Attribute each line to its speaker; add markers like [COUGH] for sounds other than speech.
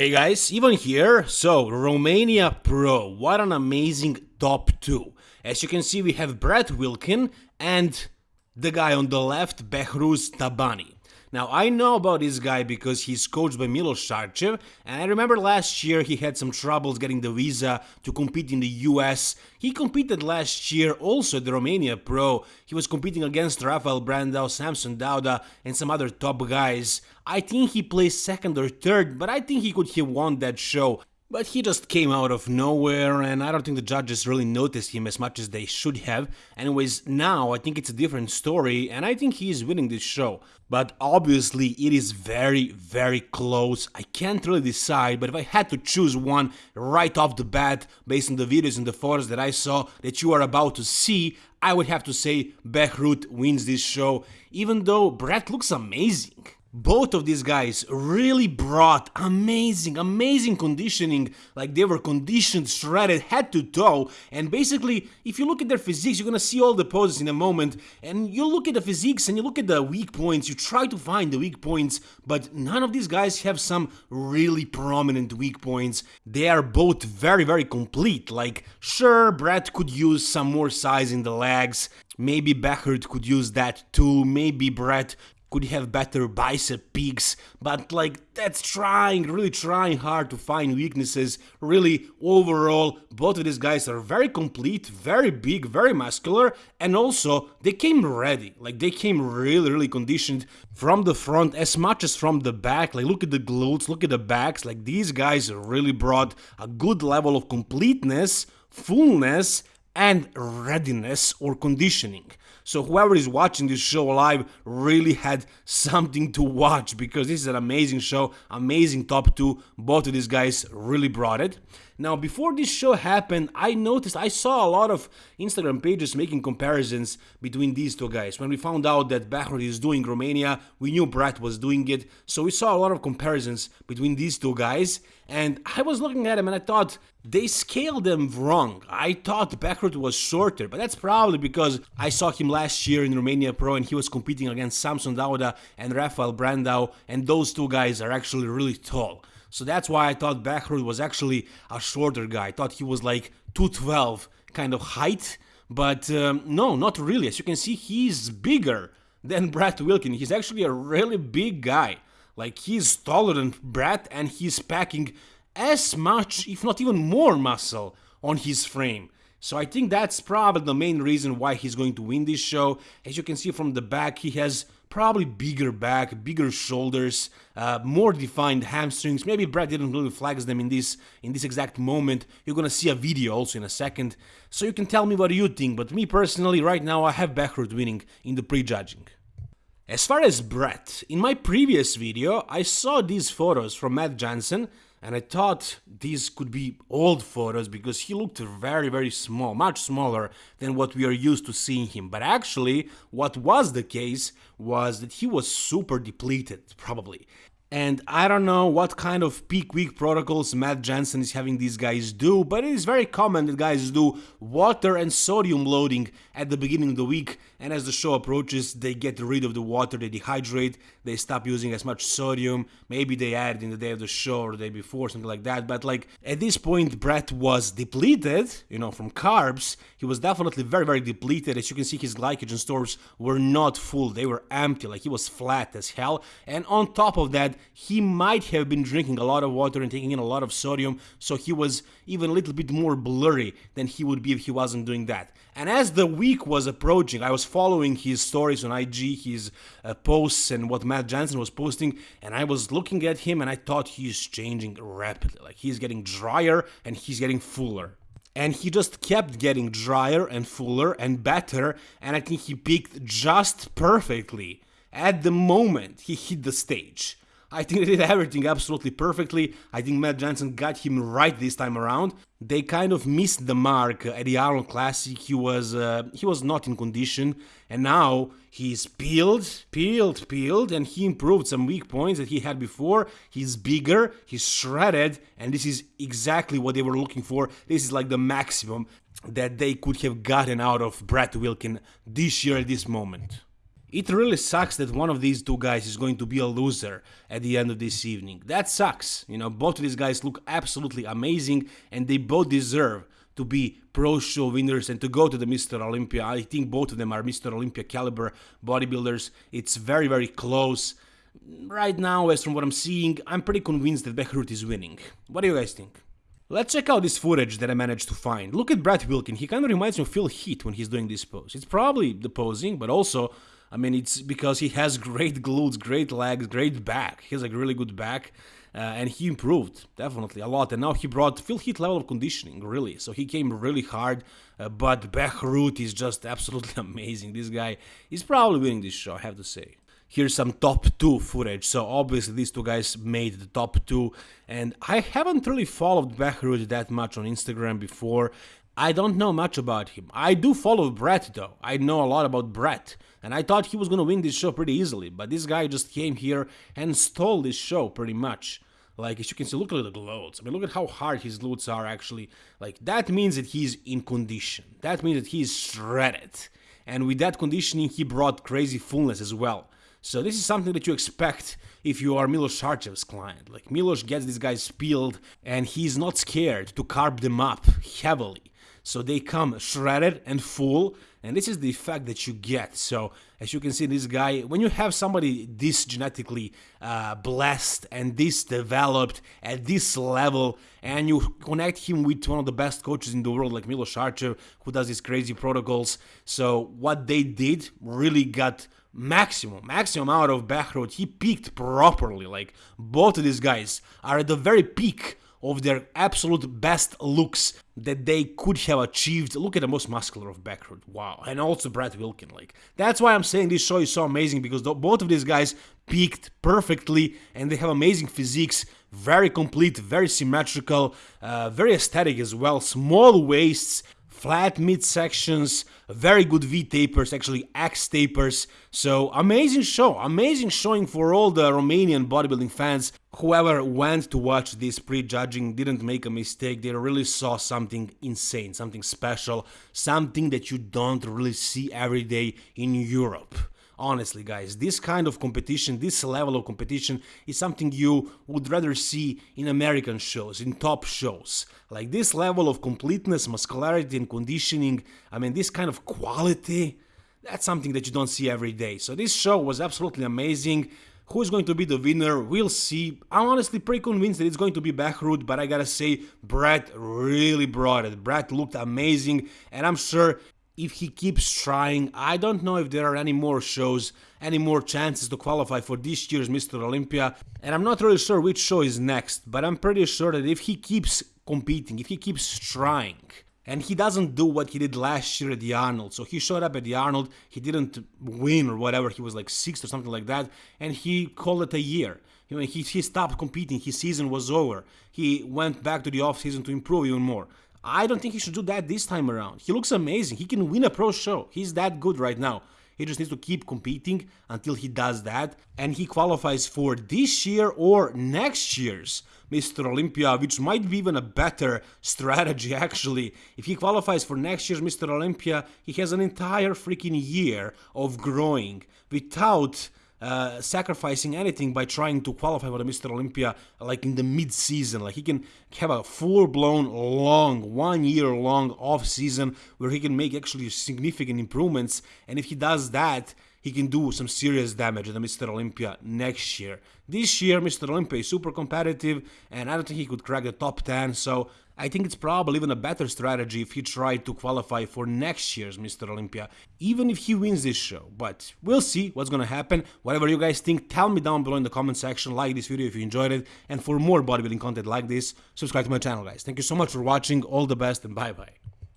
Speaker 1: Hey guys, Ivan here. So, Romania Pro, what an amazing top 2. As you can see, we have Brett Wilkin and the guy on the left, Behruz Tabani. Now, I know about this guy because he's coached by Milos Sarcev, and I remember last year he had some troubles getting the visa to compete in the US. He competed last year also at the Romania Pro. He was competing against Rafael Brandao, Samson Dauda, and some other top guys. I think he placed second or third, but I think he could have won that show. But he just came out of nowhere, and I don't think the judges really noticed him as much as they should have. Anyways, now I think it's a different story, and I think he is winning this show. But obviously, it is very, very close. I can't really decide, but if I had to choose one right off the bat, based on the videos and the photos that I saw that you are about to see, I would have to say Behruz wins this show, even though Brett looks amazing. Both of these guys really brought amazing, amazing conditioning, like they were conditioned, shredded head to toe, and basically, if you look at their physiques, you're gonna see all the poses in a moment, and you look at the physiques and you look at the weak points, you try to find the weak points, but none of these guys have some really prominent weak points. They are both very, very complete, like, sure, Brett could use some more size in the legs, Maybe Behruz could use that too, maybe Brett could have better bicep peaks, but like that's trying, really trying hard to find weaknesses. Really, overall, both of these guys are very complete, very big, very muscular, and also they came ready. Like they came really, really conditioned from the front as much as from the back. Like look at the glutes, look at the backs. Like these guys really brought a good level of completeness, fullness, and readiness or conditioning. So whoever is watching this show live really had something to watch because this is an amazing show, amazing top two. Both of these guys really brought it. Now, before this show happened, I noticed I saw a lot of Instagram pages making comparisons between these two guys. When we found out that Behruz is doing Romania, we knew Brett was doing it, so we saw a lot of comparisons between these two guys. And I was looking at them and I thought they scaled them wrong. I thought Behruz was shorter, but that's probably because I saw him last year in Romania Pro and he was competing against Samson Dauda and Rafael Brandao, and those two guys are actually really tall. So that's why I thought Behruz was actually a shorter guy. I thought he was like 212 kind of height, but um, no, not really. As you can see, he's bigger than [LAUGHS] Brad Wilkin. He's actually a really big guy. Like he's taller than Brad and he's packing as much, if not even more muscle on his frame. So I think that's probably the main reason why he's going to win this show. As you can see from the back, he has probably bigger back, bigger shoulders, uh, more defined hamstrings. Maybe Brett didn't really flex them in this in this exact moment. You're gonna see a video also in a second, so you can tell me what you think. But me personally, right now, I have Behruz winning in the prejudging. As far as Brett, in my previous video, I saw these photos from Matt Jansen and I thought these could be old photos because he looked very very small, much smaller than what we are used to seeing him. But actually, what was the case was that he was super depleted, probably. And I don't know what kind of peak week protocols Matt Jansen is having these guys do, but it is very common that guys do water and sodium loading at the beginning of the week, and as the show approaches, they get rid of the water, they dehydrate, they stop using as much sodium, maybe they add in the day of the show or the day before, something like that, but like at this point, Brett was depleted, you know, from carbs, he was definitely very, very depleted, as you can see his glycogen stores were not full, they were empty, like he was flat as hell, and on top of that, he might have been drinking a lot of water and taking in a lot of sodium, so he was even a little bit more blurry than he would be if he wasn't doing that. And as the week was approaching, I was following his stories on IG, his uh, posts, and what Matt Jansen was posting, and I was looking at him and I thought he's changing rapidly. Like he's getting drier and he's getting fuller. And he just kept getting drier and fuller and better, and I think he peaked just perfectly at the moment he hit the stage. I think they did everything absolutely perfectly. I think Matt Jansen got him right this time around. They kind of missed the mark at the Arnold Classic. He was uh, he was not in condition, and now he's peeled, peeled, peeled, and he improved some weak points that he had before. He's bigger, he's shredded, and this is exactly what they were looking for. This is like the maximum that they could have gotten out of Brett Wilkin this year at this moment. It really sucks that one of these two guys is going to be a loser at the end of this evening. That sucks. You know, both of these guys look absolutely amazing and they both deserve to be pro show winners and to go to the Mr. Olympia. I think both of them are Mr. Olympia caliber bodybuilders. It's very, very close. Right now, as from what I'm seeing, I'm pretty convinced that Behruz is winning. What do you guys think? Let's check out this footage that I managed to find. Look at Brad Wilkin, he kind of reminds me of Phil Heath when he's doing this pose. It's probably the posing, but also I mean, it's because he has great glutes, great legs, great back. He has a really good back. Uh, and he improved definitely a lot. And now he brought Phil Heath level of conditioning, really. So he came really hard. Uh, but Behruz is just absolutely [LAUGHS] amazing. This guy is probably winning this show, I have to say. Here's some top two footage. So obviously these two guys made the top two, and I haven't really followed Behruz that much on Instagram before. I don't know much about him. I do follow Brett though. I know a lot about Brett. And I thought he was gonna win this show pretty easily, but this guy just came here and stole this show pretty much. Like, as you can see, look at the glutes. I mean, look at how hard his glutes are actually. Like, that means that he's in condition. That means that he's shredded. And with that conditioning, he brought crazy fullness as well. So this is something that you expect if you are Milos Sarcev's client. Like, Milos gets these guys peeled, and he's not scared to carb them up heavily so they come shredded and full and this is the effect that you get. So as you can see this guy when you have somebody this genetically uh, blessed and this developed at this level and you connect him with one of the best coaches in the world like Milos Sarcev who does these crazy protocols. So what they did really got maximum maximum out of Behruz he peaked properly like both of these guys are at the very peak of their absolute best looks that they could have achieved. Look at the most muscular of Behruz, wow. And also Brad Wilkin, like. That's why I'm saying this show is so amazing, because the, both of these guys peaked perfectly, and they have amazing physiques, very complete, very symmetrical, uh, very aesthetic as well, small waists, flat midsections, very good V tapers, actually X tapers. So amazing show, amazing showing for all the Romanian bodybuilding fans. Whoever went to watch this pre-judging didn't make a mistake. They really saw something insane, something special, something that you don't really see every day in Europe honestly guys this kind of competition this level of competition is something you would rather see in american shows in top shows like this level of completeness muscularity and conditioning i mean this kind of quality that's something that you don't see every day so this show was absolutely amazing Who is going to be the winner? We'll see. I'm honestly pretty convinced that it's going to be Behruz, but I gotta say, Brett really brought it. Brett looked amazing, and I'm sure if he keeps trying. I don't know if there are any more shows, any more chances to qualify for this year's Mr. Olympia, and I'm not really sure which show is next, but I'm pretty sure that if he keeps competing, if he keeps trying, and he doesn't do what he did last year at the Arnold. So he showed up at the Arnold, he didn't win or whatever, he was like sixth or something like that, and he called it a year. You know, he, he stopped competing, his season was over. He went back to the off season to improve even more. I don't think he should do that this time around. He looks amazing. He can win a pro show. He's that good right now. He just needs to keep competing until he does that. And he qualifies for this year or next year's Mr. Olympia, which might be even a better strategy [LAUGHS] actually. If he qualifies for next year's Mr. Olympia, he has an entire freaking year of growing without uh, sacrificing anything by trying to qualify for the Mr. Olympia like in the mid-season. Like he can have a full-blown long, one year long off season where he can make actually significant improvements. And if he does that, he can do some serious damage at the Mr. Olympia next year. This year, Mr. Olympia is super competitive, and I don't think he could crack the top 10, so I think it's probably even a better strategy if he tried to qualify for next year's Mr. Olympia, even if he wins this show. But we'll see what's gonna happen. Whatever you guys think, tell me down below in the comment section, like this video if you enjoyed it, and for more bodybuilding content like this, subscribe to my channel, guys. Thank you so much for watching, all the best, and bye-bye.